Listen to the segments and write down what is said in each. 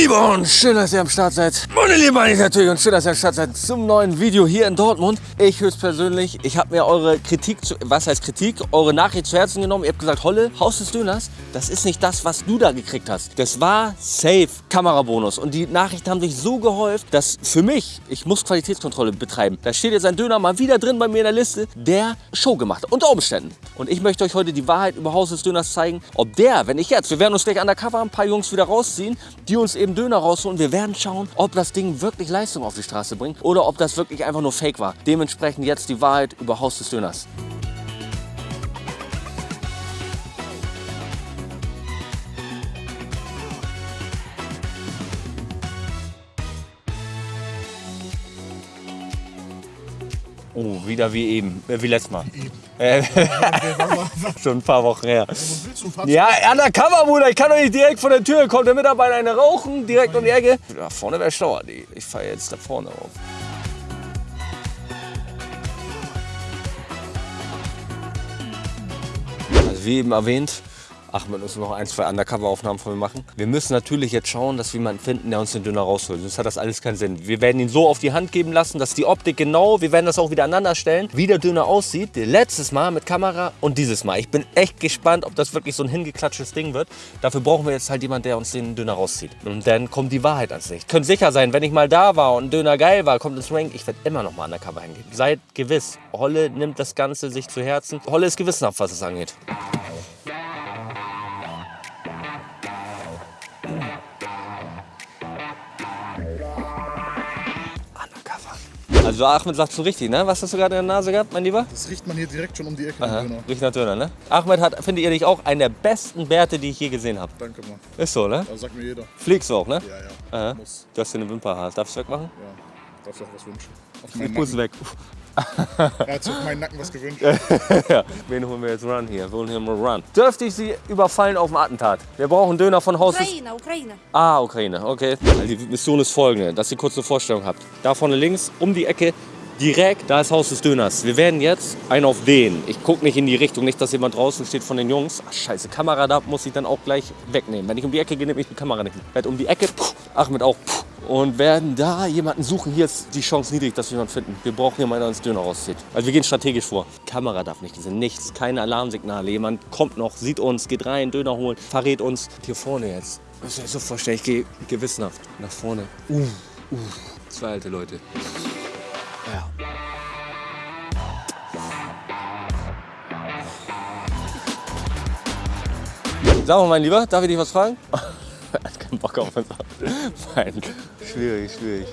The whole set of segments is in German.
Liebe und schön, dass ihr am Start seid. Meine Liebe eigentlich natürlich und schön, dass ihr am Start seid zum neuen Video hier in Dortmund. Ich höchstpersönlich, ich habe mir eure Kritik, zu, was heißt Kritik, eure Nachricht zu Herzen genommen. Ihr habt gesagt, Holle, Haus des Döners, das ist nicht das, was du da gekriegt hast. Das war safe Kamerabonus und die Nachrichten haben sich so gehäuft, dass für mich, ich muss Qualitätskontrolle betreiben. Da steht jetzt ein Döner mal wieder drin bei mir in der Liste, der Show gemacht unter Umständen. Und ich möchte euch heute die Wahrheit über Haus des Döners zeigen, ob der, wenn ich jetzt, wir werden uns gleich undercover ein paar Jungs wieder rausziehen, die uns eben Döner rausholen. Wir werden schauen, ob das Ding wirklich Leistung auf die Straße bringt oder ob das wirklich einfach nur Fake war. Dementsprechend jetzt die Wahrheit über Haus des Döners. Oh, wieder wie eben, äh, wie letztes Mal. Äh, schon ein paar Wochen her. Ja, undercover, Bruder. Ich kann doch nicht direkt von der Tür. Kommt der Mitarbeiter eine rauchen, direkt um die Ecke. Da vorne wäre schlauer. Ich fahre jetzt da vorne auf. Also wie eben erwähnt, Ahmed muss noch ein, zwei Undercover-Aufnahmen von mir machen. Wir müssen natürlich jetzt schauen, dass wir jemanden finden, der uns den Döner rausholt. Sonst hat das alles keinen Sinn. Wir werden ihn so auf die Hand geben lassen, dass die Optik genau, wir werden das auch wieder aneinander stellen, wie der Döner aussieht. Letztes Mal mit Kamera und dieses Mal. Ich bin echt gespannt, ob das wirklich so ein hingeklatschtes Ding wird. Dafür brauchen wir jetzt halt jemanden, der uns den Döner rauszieht. Und dann kommt die Wahrheit ans Licht. Könnt sicher sein, wenn ich mal da war und ein Döner geil war, kommt ins Rank, ich werde immer noch mal Undercover hingehen. Seid gewiss, Holle nimmt das Ganze sich zu Herzen. Holle ist gewissenhaft, was es angeht. Also Ahmed sagt schon richtig, ne? Was hast du gerade in der Nase gehabt, mein Lieber? Das riecht man hier direkt schon um die Ecke. Aha, riecht nach Döner, ne? Ahmed hat, findet ihr nicht auch, einen der besten Bärte, die ich je gesehen habe. Danke mal. Ist so, ne? Das sagt mir jeder. Fliegst du auch, ne? Ja, ja. Aha. Muss. Du hast hier eine Wimperhaar. Darfst du wegmachen? Ja. Darfst du auch was wünschen? Auf meinen muss weg. er hat sich auf meinen Nacken was gewünscht. wen holen wir jetzt Run hier? Wir holen hier mal Run. Dürfte ich Sie überfallen auf dem Attentat? Wir brauchen Döner von Haus... Ukraine, Ukraine. Ah, Ukraine, okay. Die Mission ist folgende, dass ihr kurz eine Vorstellung habt. Da vorne links, um die Ecke, direkt, da ist Haus des Döners. Wir werden jetzt einen auf den. Ich gucke nicht in die Richtung, nicht, dass jemand draußen steht von den Jungs. Ach, scheiße, Kamera da muss ich dann auch gleich wegnehmen. Wenn ich um die Ecke gehe, nehme ich die Kamera nicht mehr. Werd um die Ecke, puh, Achmed auch, puh, und werden da jemanden suchen. Hier ist die Chance niedrig, dass wir jemanden finden. Wir brauchen jemanden, der uns Döner rauszieht. Also wir gehen strategisch vor. Kamera darf nicht gesehen, nichts, keine Alarmsignale. Jemand kommt noch, sieht uns, geht rein, Döner holen, verrät uns. Hier vorne jetzt. Müsst ihr euch so vorstellen, ich gehe gewissenhaft nach vorne. Uh, uh. Zwei alte Leute. Ja. Sag mal, mein Lieber, darf ich dich was fragen? Er hat keinen Bock auf uns. Gott. Schwierig, schwierig.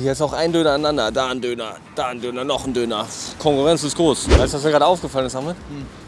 Hier ist auch ein Döner aneinander. Da ein Döner, da ein Döner, noch ein Döner. Konkurrenz ist groß. Weißt du, was mir gerade aufgefallen ist, Ahmed?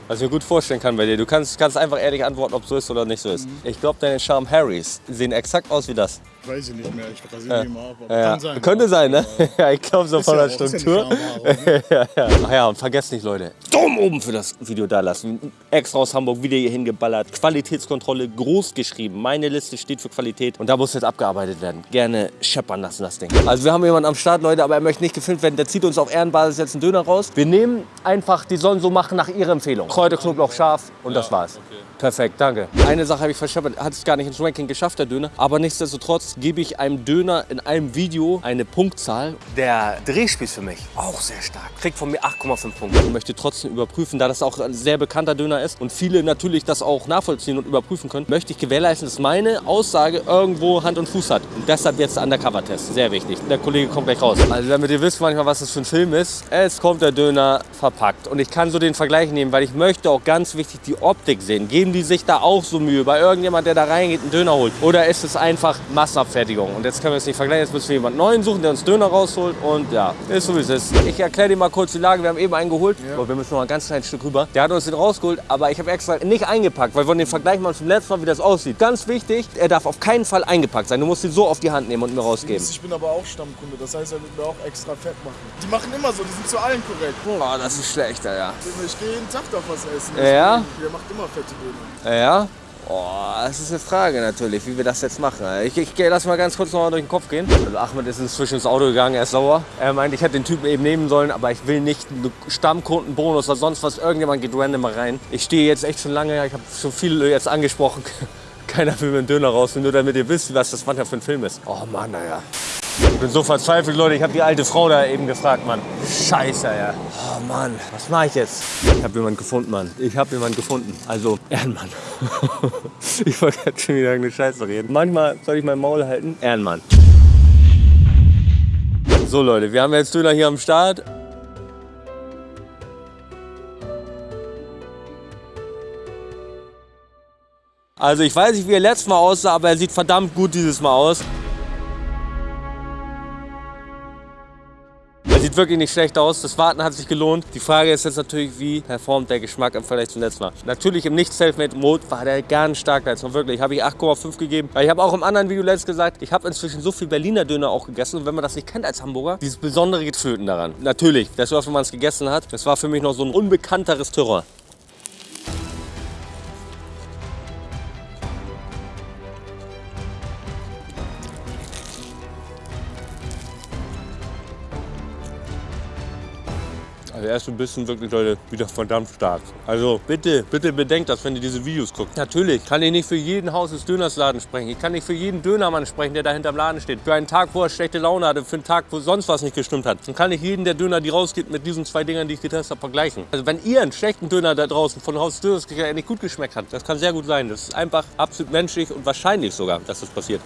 Was ich mir gut vorstellen kann bei dir. Du kannst, kannst einfach ehrlich antworten, ob so ist oder nicht so ist. Ich glaube, deine Charm Harrys sehen exakt aus wie das. Weiß ich nicht mehr. Ich rasiere die immer ab. aber Ja, Kann sein. Könnte sein, ne? Ja, ich glaube so Ist von ja der auch- ist ja Struktur. ne? ja, ja. Ach ja, und vergesst nicht, Leute. Daumen oben für das Video da lassen. Extra aus Hamburg, wieder hier hingeballert. Qualitätskontrolle groß geschrieben. Meine Liste steht für Qualität und da muss jetzt abgearbeitet werden. Gerne scheppern lassen, das Ding. Also wir haben jemanden am Start, Leute, aber er möchte nicht gefilmt werden. Der zieht uns auf Ehrenbasis jetzt einen Döner raus. Wir nehmen einfach, die sollen so machen nach ihrer Empfehlung. Kräuter, Knoblauch, scharf und das war's. Perfekt, danke. Eine Sache habe ich verscheppert, hat es gar nicht ins Ranking geschafft, der Döner. Aber nichtsdestotrotz gebe ich einem Döner in einem Video eine Punktzahl. Der Drehspieß für mich auch sehr stark. Kriegt von mir 8,5 Punkte. Ich möchte trotzdem überprüfen, da das auch ein sehr bekannter Döner ist und viele natürlich das auch nachvollziehen und überprüfen können, möchte ich gewährleisten, dass meine Aussage irgendwo Hand und Fuß hat. Und deshalb jetzt der Undercover-Test. Sehr wichtig. Der Kollege kommt gleich raus. Also damit ihr wisst manchmal, was das für ein Film ist, es kommt der Döner verpackt. Und ich kann so den Vergleich nehmen, weil ich möchte auch ganz wichtig die Optik sehen. Geben die sich da auch so Mühe bei irgendjemand, der da reingeht, einen Döner holt? Oder ist es einfach Massenabfertigung? Und jetzt können wir es nicht vergleichen. Jetzt müssen wir jemanden neuen suchen, der uns Döner rausholt. Und ja, ist so wie es ist. Ich erkläre dir mal kurz die Lage. Wir haben eben einen geholt. Aber wir müssen noch ein ganz kleines Stück rüber. Der hat uns den rausgeholt, aber ich habe extra nicht eingepackt, weil wir den Vergleich mal zum letzten Mal, wie das aussieht. Ganz wichtig, er darf auf keinen Fall eingepackt sein. Du musst ihn so auf die Hand nehmen und mir rausgeben. Ich bin aber auch Stammkunde. Das heißt, er wird mir auch extra fett machen. Die machen immer so. Die sind zu allen korrekt. Boah, das ist schlechter, ja. Ich gehe jeden Tag da was essen. Ja? Der macht immer fette Döner. Ja? Oh, das ist eine Frage natürlich, wie wir das jetzt machen. Ich, ich lass mal ganz kurz noch mal durch den Kopf gehen. Also Ahmed ist inzwischen ins Auto gegangen, er ist sauer. Er meint, ich hätte den Typen eben nehmen sollen, aber ich will nicht einen Stammkundenbonus oder sonst was. Irgendjemand geht random mal rein. Ich stehe jetzt echt schon lange, ich habe schon viele jetzt angesprochen. keiner will mir einen Döner raus, nur damit ihr wisst, was das manchmal für ein Film ist. Oh Mann, naja. Ich bin so verzweifelt, Leute. Ich habe die alte Frau da eben gefragt, Mann. Scheiße, ja. Oh Mann, was mache ich jetzt? Ich habe jemanden gefunden, Mann. Ich habe jemanden gefunden. Also, Ehrenmann. ich wollte jetzt schon wieder eine Scheiße reden. Manchmal soll ich mein Maul halten. Ehrenmann. So, Leute, wir haben jetzt Döner hier am Start. Also ich weiß nicht, wie er letztes Mal aussah, aber er sieht verdammt gut dieses Mal aus. Sieht wirklich nicht schlecht aus. Das Warten hat sich gelohnt. Die Frage ist jetzt natürlich, wie performt der Geschmack im Vergleich zum letzten Mal. Natürlich im Nicht-Selfmade-Mode war der ganz stark letztes Mal. Wirklich, habe ich 8,5 gegeben. Ich habe auch im anderen Video letztes gesagt, ich habe inzwischen so viel Berliner Döner auch gegessen. Und wenn man das nicht kennt als Hamburger, dieses besondere Gefühlten daran. Natürlich, war, wenn man es gegessen hat. Das war für mich noch so ein unbekannteres Terror. Also er ist ein bisschen wirklich, Leute, wieder verdammt stark. Also bitte, bitte bedenkt das, wenn ihr diese Videos guckt. Natürlich kann ich nicht für jeden Haus des Dönersladen sprechen. Ich kann nicht für jeden Dönermann sprechen, der da hinterm Laden steht. Für einen Tag, wo er schlechte Laune hatte, für einen Tag, wo sonst was nicht gestimmt hat. Dann kann ich jeden, der Döner, die rausgeht, mit diesen zwei Dingern, die ich getestet habe, vergleichen. Also wenn ihr einen schlechten Döner da draußen von Haus des Döners nicht gut geschmeckt hat, das kann sehr gut sein. Das ist einfach absolut menschlich und wahrscheinlich sogar, dass das passiert.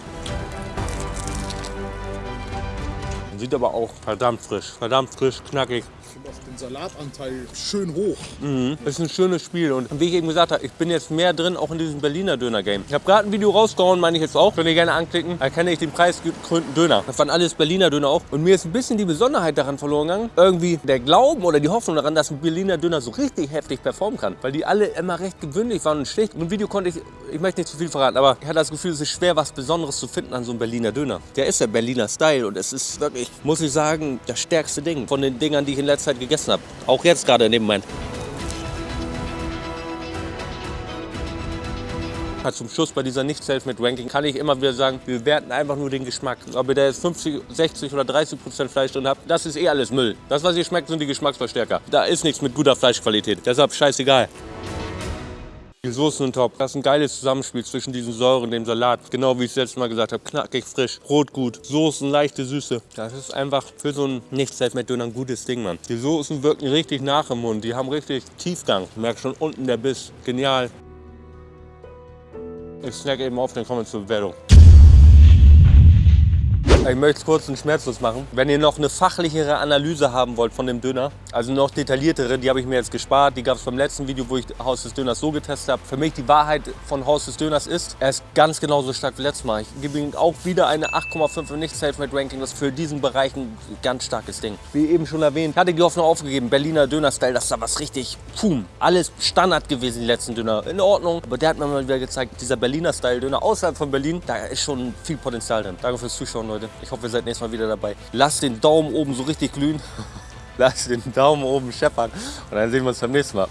Sieht aber auch verdammt frisch, verdammt frisch, knackig. Auch den Salatanteil schön hoch. Mhm. Das ist ein schönes Spiel und wie ich eben gesagt habe, ich bin jetzt mehr drin, auch in diesem Berliner Döner-Game. Ich habe gerade ein Video rausgehauen, meine ich jetzt auch. Könnt ihr gerne anklicken. Da kenne ich den preisgekrönten Döner. Das waren alles Berliner Döner auch. Und mir ist ein bisschen die Besonderheit daran verloren gegangen. Irgendwie der Glauben oder die Hoffnung daran, dass ein Berliner Döner so richtig heftig performen kann. Weil die alle immer recht gewöhnlich waren und schlicht. Und im Video konnte ich, ich möchte nicht zu viel verraten, aber ich hatte das Gefühl, es ist schwer, was Besonderes zu finden an so einem Berliner Döner. Der ist der Berliner Style und es ist wirklich, muss ich sagen, das stärkste Ding von den Dingern, die ich in letzter Zeit gegessen habe. Auch jetzt gerade in dem Moment. Zum Schluss bei dieser nicht self mit ranking kann ich immer wieder sagen, wir werten einfach nur den Geschmack. Ob ihr da jetzt 50, 60 oder 30 Prozent Fleisch drin habt, das ist eh alles Müll. Das, was ihr schmeckt, sind die Geschmacksverstärker. Da ist nichts mit guter Fleischqualität. Deshalb scheißegal. Die Soßen sind top. Das ist ein geiles Zusammenspiel zwischen diesen Säuren und dem Salat. Genau wie ich es letztes Mal gesagt habe. Knackig, frisch, Brot gut, Soßen, leichte Süße. Das ist einfach für so ein nicht self döner ein gutes Ding, Mann. Die Soßen wirken richtig nach im Mund. Die haben richtig Tiefgang. Ich merke schon unten der Biss. Genial. Ich snack eben auf, dann kommen wir zur Bewertung. Ich möchte es kurz und schmerzlos machen. Wenn ihr noch eine fachlichere Analyse haben wollt von dem Döner, also noch detailliertere, die habe ich mir jetzt gespart. Die gab es beim letzten Video, wo ich Haus des Döners so getestet habe. Für mich die Wahrheit von Haus des Döners ist, er ist ganz genauso stark wie letztes Mal. Ich gebe ihm auch wieder eine 8,5 und nicht Selfmade Ranking. Das ist für diesen Bereich ein ganz starkes Ding. Wie eben schon erwähnt, hatte die Hoffnung aufgegeben. Berliner Döner-Style, das ist da was richtig, pum, alles Standard gewesen, die letzten Döner. In Ordnung, aber der hat mir mal wieder gezeigt, dieser Berliner-Style-Döner außerhalb von Berlin, da ist schon viel Potenzial drin. Danke fürs Zuschauen, Ich hoffe, ihr seid nächstes Mal wieder dabei. Lasst den Daumen oben so richtig glühen. Lasst den Daumen oben scheppern. Und dann sehen wir uns beim nächsten Mal.